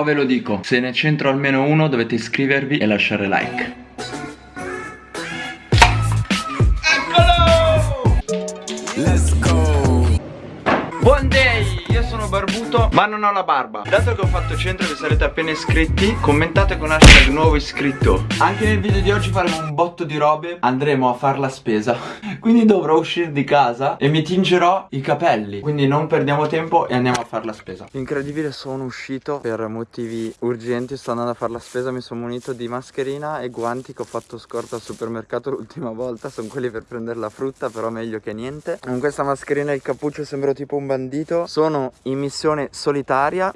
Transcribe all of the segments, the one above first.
Qua ve lo dico, se ne c'entro almeno uno dovete iscrivervi e lasciare like. Barbuto ma non ho la barba. Dato che ho fatto centro e vi sarete appena iscritti Commentate con hashtag nuovo iscritto. Anche nel video di oggi faremo un botto di robe Andremo a far la spesa. Quindi dovrò uscire di casa e mi tingerò i capelli. Quindi non perdiamo tempo e andiamo a far la spesa. Incredibile sono uscito per motivi urgenti Sto andando a far la spesa Mi sono munito di mascherina e guanti che ho fatto scorta al supermercato l'ultima volta. Sono quelli per prendere la frutta però meglio che niente. Con questa mascherina e il cappuccio sembro tipo un bandito. Sono in missione solitaria.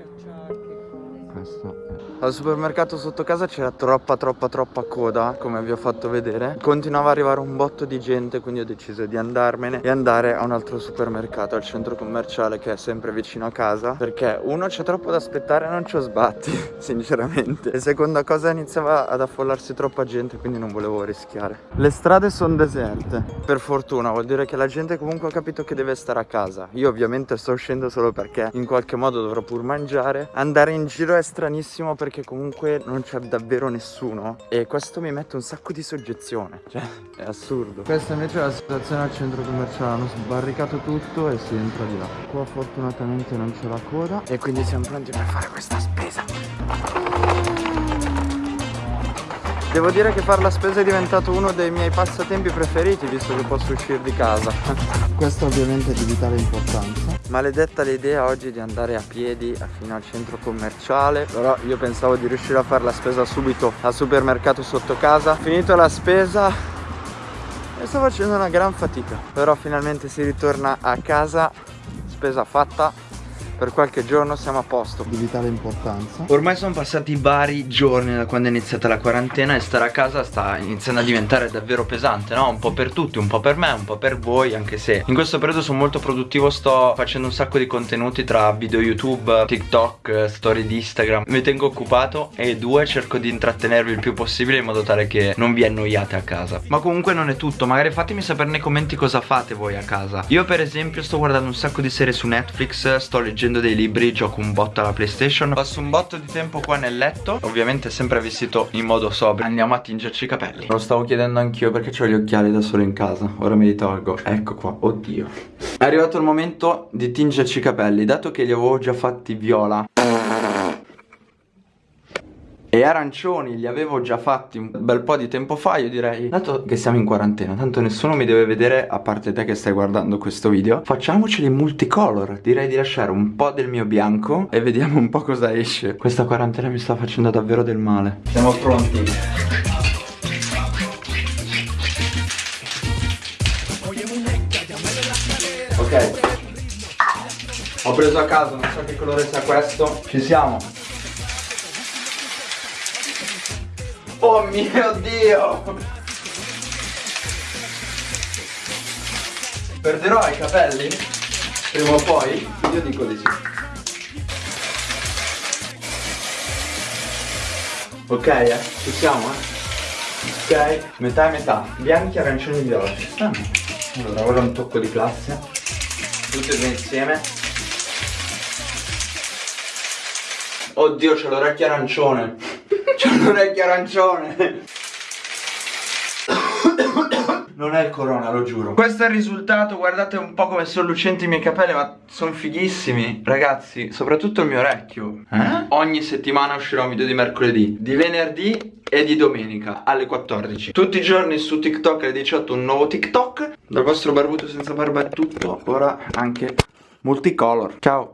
Questo al supermercato sotto casa c'era troppa troppa troppa coda come vi ho fatto vedere. Continuava ad arrivare un botto di gente quindi ho deciso di andarmene E andare a un altro supermercato al centro commerciale che è sempre vicino a casa Perché uno c'è troppo da aspettare e non ci ho sbatti sinceramente. E seconda cosa iniziava ad affollarsi troppa gente quindi non volevo rischiare. Le strade sono deserte. Per fortuna vuol dire che la gente comunque ha capito che deve stare a casa. Io ovviamente sto uscendo solo perché in qualche modo dovrò pur mangiare. Andare in giro è stranissimo perché comunque non c'è davvero nessuno. E questo mi mette un sacco di soggezione. Cioè è assurdo. Questa invece è la situazione al centro commerciale. Hanno sbarricato tutto e si entra di là. Qua fortunatamente non c'è la coda. E quindi siamo pronti per fare questa spesa. Devo dire che fare la spesa è diventato uno dei miei passatempi preferiti visto che posso uscire di casa. Questo ovviamente è di vitale importanza Maledetta l'idea oggi di andare a piedi fino al centro commerciale. Però io pensavo di riuscire a fare la spesa subito al supermercato sotto casa. Finito la spesa e sto facendo una gran fatica. Però finalmente si ritorna a casa Spesa fatta per qualche giorno siamo a posto. Di vitale importanza. Ormai sono passati vari giorni da quando è iniziata la quarantena e stare a casa sta iniziando a diventare davvero pesante no? un po' per tutti un po' per me un po' per voi anche se in questo periodo sono molto produttivo sto facendo un sacco di contenuti tra video youtube tiktok storie di instagram. Mi tengo occupato e due cerco di intrattenervi il più possibile in modo tale che non vi annoiate a casa. Ma comunque non è tutto magari fatemi sapere nei commenti cosa fate voi a casa. Io per esempio sto guardando un sacco di serie su netflix sto leggendo leggendo dei libri, gioco un botto alla PlayStation. Passo un botto di tempo qua nel letto. Ovviamente sempre vestito in modo sobrio. Andiamo a tingerci i capelli. Lo stavo chiedendo anch'io perché ho gli occhiali da solo in casa? Ora me li tolgo. Ecco qua, oddio. È arrivato il momento di tingerci i capelli Dato che li avevo già fatti viola e arancioni li avevo già fatti un bel po' di tempo fa Io direi, dato che siamo in quarantena Tanto nessuno mi deve vedere a parte te che stai guardando questo video Facciamoceli multicolor. Direi di lasciare un po' del mio bianco E vediamo un po' cosa esce. Questa quarantena mi sta facendo davvero del male. Siamo pronti. Ok. Ho preso a caso, non so che colore sia questo. Ci siamo Oh mio Dio! Perderò i capelli? Prima o poi? Io dico di sì. Ok, eh? Ci siamo, eh? Ok, metà e metà. Bianchi, arancioni e. Ci stanno. Allora, ora un tocco di classe. Tutti e due insieme. Oddio, c'ho l'orecchio arancione. C'è un orecchio arancione. Non è il corona, lo giuro. Questo è il risultato, guardate un po' come sono lucenti i miei capelli Ma sono fighissimi. Ragazzi, soprattutto il mio orecchio. Eh? Ogni settimana uscirà un video di mercoledì Di venerdì e di domenica alle 14 Tutti i giorni su TikTok alle 18 un nuovo TikTok. Dal vostro barbuto senza barba è tutto. Ora anche multicolor. Ciao